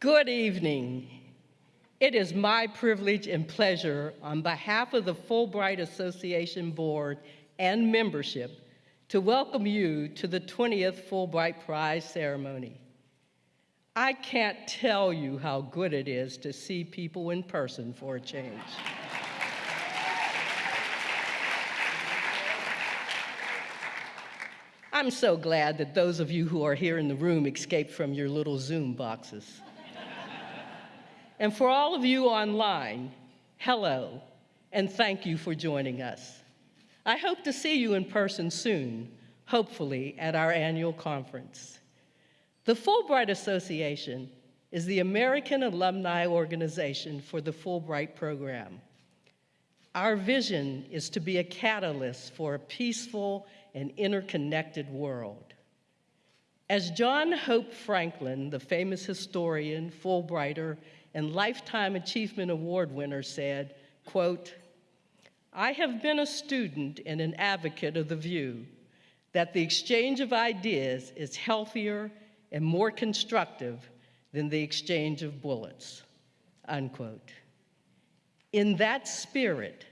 Good evening. It is my privilege and pleasure on behalf of the Fulbright Association Board and membership to welcome you to the 20th Fulbright Prize ceremony. I can't tell you how good it is to see people in person for a change. I'm so glad that those of you who are here in the room escaped from your little Zoom boxes. And for all of you online, hello, and thank you for joining us. I hope to see you in person soon, hopefully at our annual conference. The Fulbright Association is the American alumni organization for the Fulbright program. Our vision is to be a catalyst for a peaceful and interconnected world. As John Hope Franklin, the famous historian, Fulbrighter, and Lifetime Achievement Award winner said, quote, I have been a student and an advocate of the view that the exchange of ideas is healthier and more constructive than the exchange of bullets, unquote. In that spirit,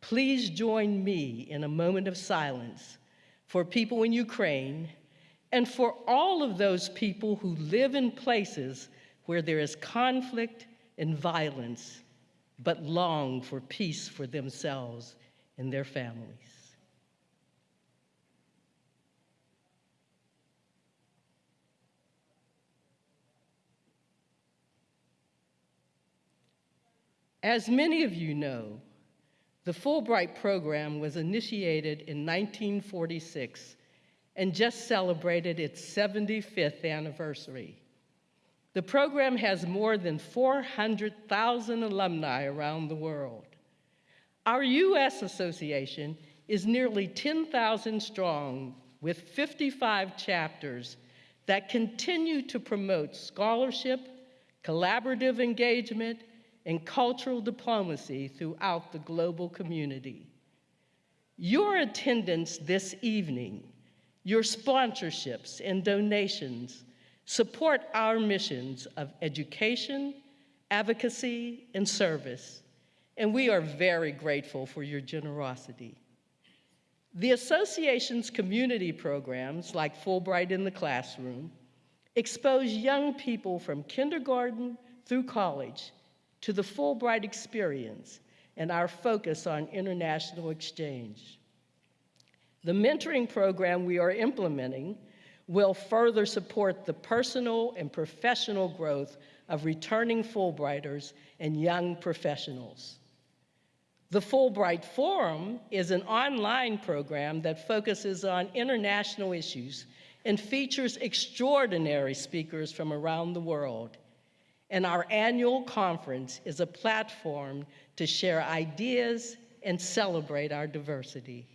please join me in a moment of silence for people in Ukraine and for all of those people who live in places where there is conflict and violence, but long for peace for themselves and their families. As many of you know, the Fulbright program was initiated in 1946 and just celebrated its 75th anniversary. The program has more than 400,000 alumni around the world. Our U.S. association is nearly 10,000 strong with 55 chapters that continue to promote scholarship, collaborative engagement, and cultural diplomacy throughout the global community. Your attendance this evening, your sponsorships and donations support our missions of education, advocacy, and service, and we are very grateful for your generosity. The association's community programs, like Fulbright in the Classroom, expose young people from kindergarten through college to the Fulbright experience and our focus on international exchange. The mentoring program we are implementing will further support the personal and professional growth of returning Fulbrighters and young professionals. The Fulbright Forum is an online program that focuses on international issues and features extraordinary speakers from around the world, and our annual conference is a platform to share ideas and celebrate our diversity.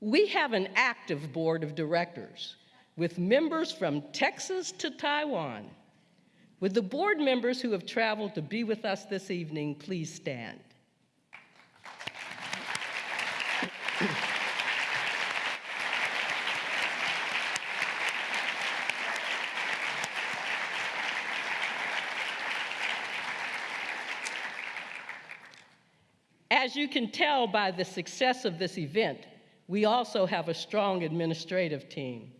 We have an active board of directors with members from Texas to Taiwan. With the board members who have traveled to be with us this evening, please stand. As you can tell by the success of this event, we also have a strong administrative team.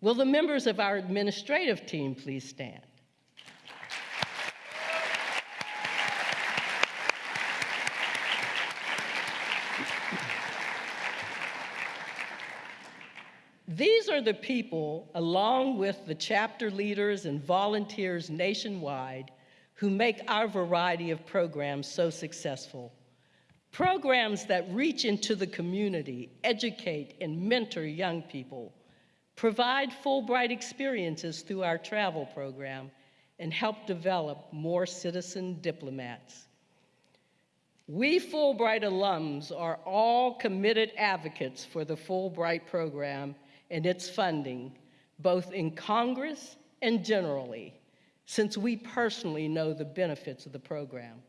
Will the members of our administrative team please stand? These are the people, along with the chapter leaders and volunteers nationwide, who make our variety of programs so successful. Programs that reach into the community, educate and mentor young people, provide Fulbright experiences through our travel program, and help develop more citizen diplomats. We Fulbright alums are all committed advocates for the Fulbright program and its funding, both in Congress and generally, since we personally know the benefits of the program.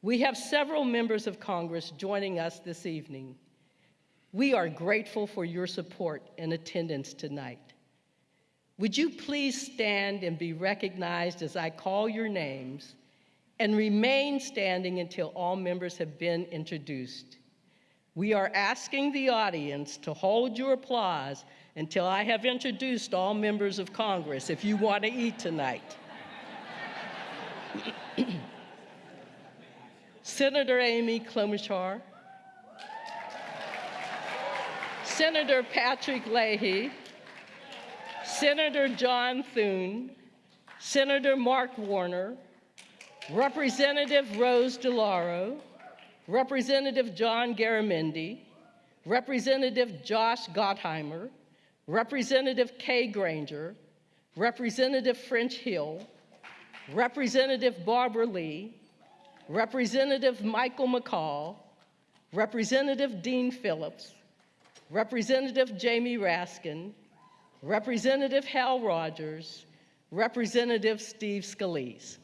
We have several members of Congress joining us this evening. We are grateful for your support and attendance tonight. Would you please stand and be recognized as I call your names and remain standing until all members have been introduced? We are asking the audience to hold your applause until I have introduced all members of Congress if you want to eat tonight. Senator Amy Klobuchar, Senator Patrick Leahy, Senator John Thune, Senator Mark Warner, Representative Rosa DeLauro, Representative John Garamendi, Representative Josh Gottheimer, Representative Kay Granger, Representative French Hill, Representative Barbara Lee, Representative Michael McCaul, Representative Dean Phillips, Representative Jamie Raskin, Representative Hal Rogers, Representative Steve Scalise.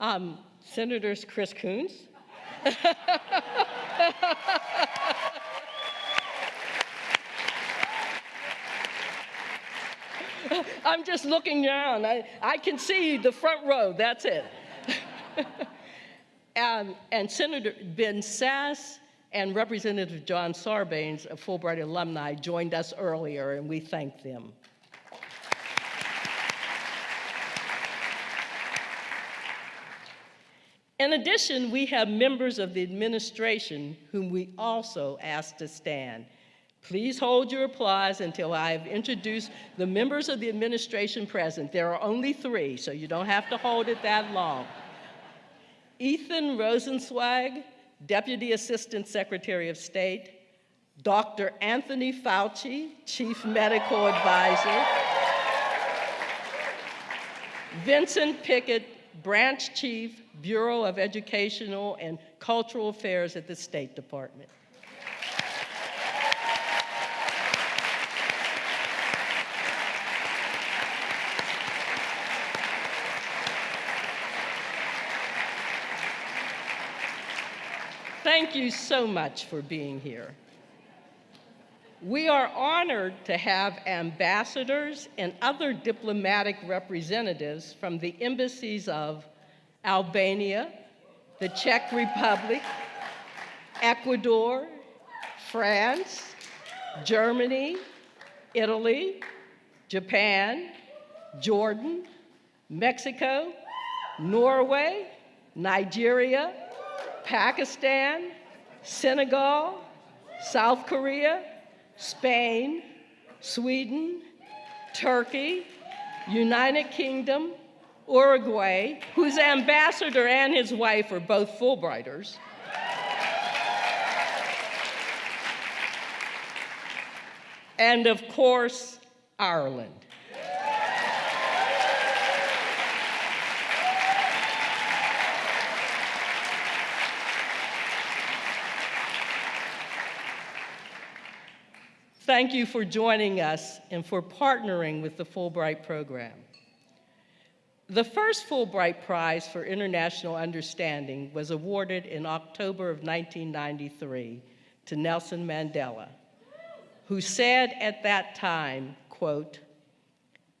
Um, Senators Chris Coons. I'm just looking down. I, I can see the front row, that's it. and, um, and Senator Ben Sasse and Representative John Sarbanes, a Fulbright alumni, joined us earlier, and we thank them. In addition, we have members of the administration whom we also ask to stand. Please hold your applause until I have introduced the members of the administration present. There are only three, so you don't have to hold it that long. Ethan Rosenzweig, Deputy Assistant Secretary of State, Dr. Anthony Fauci, Chief Medical Advisor, Vincent Pickett, Branch Chief, Bureau of Educational and Cultural Affairs at the State Department. Thank you so much for being here. We are honored to have ambassadors and other diplomatic representatives from the embassies of Albania, the Czech Republic, Ecuador, France, Germany, Italy, Japan, Jordan, Mexico, Norway, Nigeria, Pakistan, Senegal, South Korea, Spain, Sweden, Turkey, United Kingdom, Uruguay, whose ambassador and his wife are both Fulbrighters, and of course, Ireland. Thank you for joining us and for partnering with the Fulbright program. The first Fulbright Prize for International Understanding was awarded in October of 1993 to Nelson Mandela, who said at that time, quote,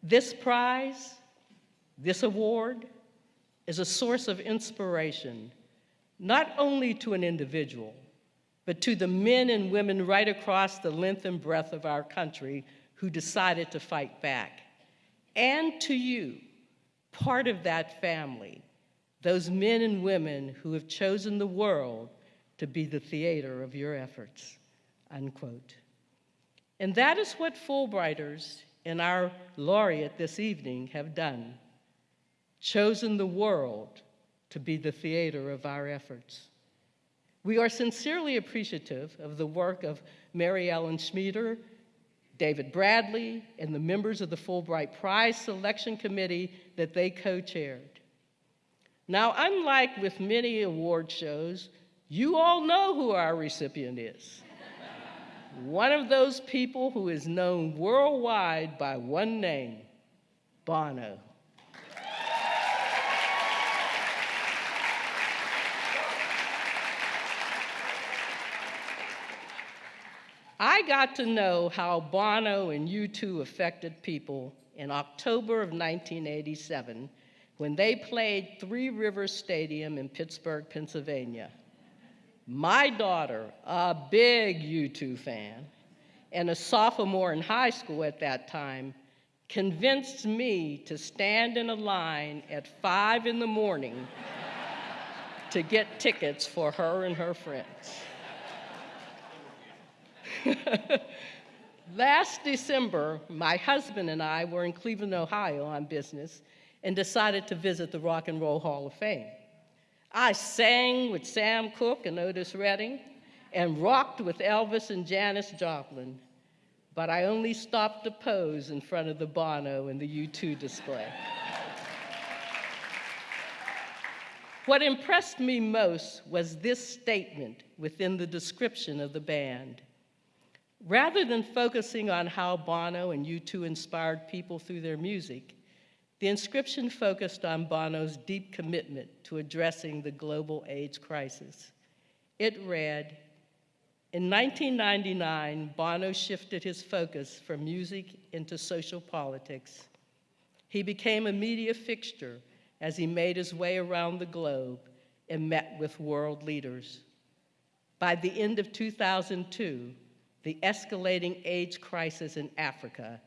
this prize, this award, is a source of inspiration, not only to an individual, but to the men and women right across the length and breadth of our country who decided to fight back, and to you, part of that family, those men and women who have chosen the world to be the theater of your efforts, unquote. And that is what Fulbrighters and our laureate this evening have done, chosen the world to be the theater of our efforts. We are sincerely appreciative of the work of Mary Ellen Schmieder, David Bradley, and the members of the Fulbright Prize Selection Committee that they co-chaired. Now, unlike with many award shows, you all know who our recipient is. one of those people who is known worldwide by one name, Bono. I got to know how Bono and U2 affected people in October of 1987 when they played Three Rivers Stadium in Pittsburgh, Pennsylvania. My daughter, a big U2 fan, and a sophomore in high school at that time, convinced me to stand in a line at five in the morning to get tickets for her and her friends. Last December, my husband and I were in Cleveland, Ohio on business and decided to visit the Rock and Roll Hall of Fame. I sang with Sam Cooke and Otis Redding and rocked with Elvis and Janis Joplin, but I only stopped to pose in front of the Bono and the U2 display. what impressed me most was this statement within the description of the band. Rather than focusing on how Bono and U2 inspired people through their music, the inscription focused on Bono's deep commitment to addressing the global AIDS crisis. It read, in 1999, Bono shifted his focus from music into social politics. He became a media fixture as he made his way around the globe and met with world leaders. By the end of 2002, the escalating AIDS crisis in Africa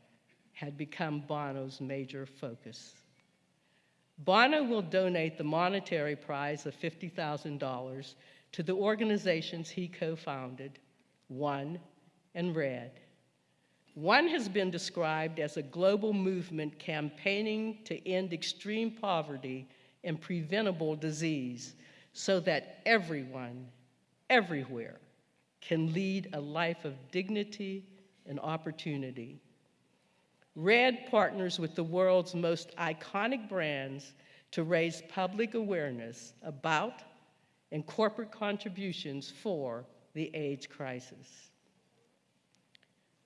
had become Bono's major focus. Bono will donate the monetary prize of $50,000 to the organizations he co-founded, One and Red. One has been described as a global movement campaigning to end extreme poverty and preventable disease so that everyone, everywhere, can lead a life of dignity and opportunity. RED partners with the world's most iconic brands to raise public awareness about and corporate contributions for the AIDS crisis.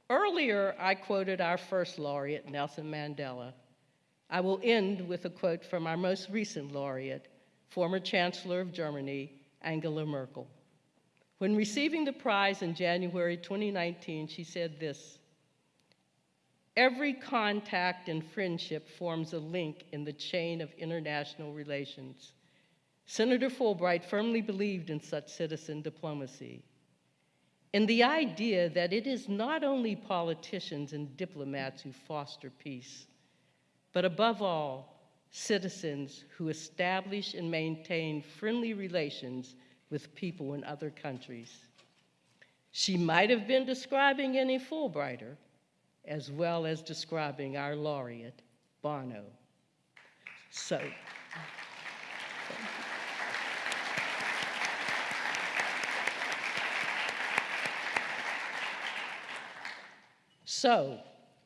Earlier, I quoted our first laureate, Nelson Mandela. I will end with a quote from our most recent laureate, former Chancellor of Germany, Angela Merkel. When receiving the prize in January 2019, she said this, Every contact and friendship forms a link in the chain of international relations. Senator Fulbright firmly believed in such citizen diplomacy and the idea that it is not only politicians and diplomats who foster peace, but above all, citizens who establish and maintain friendly relations with people in other countries. She might have been describing any Fulbrighter, as well as describing our laureate, Bono. So, So,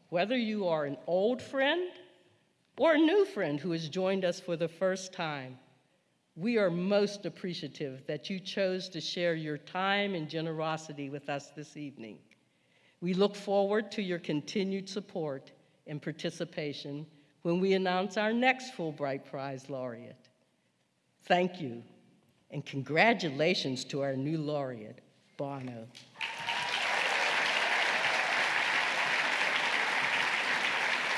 whether you are an old friend or a new friend who has joined us for the first time, we are most appreciative that you chose to share your time and generosity with us this evening. We look forward to your continued support and participation when we announce our next Fulbright Prize laureate. Thank you, and congratulations to our new laureate, Bono.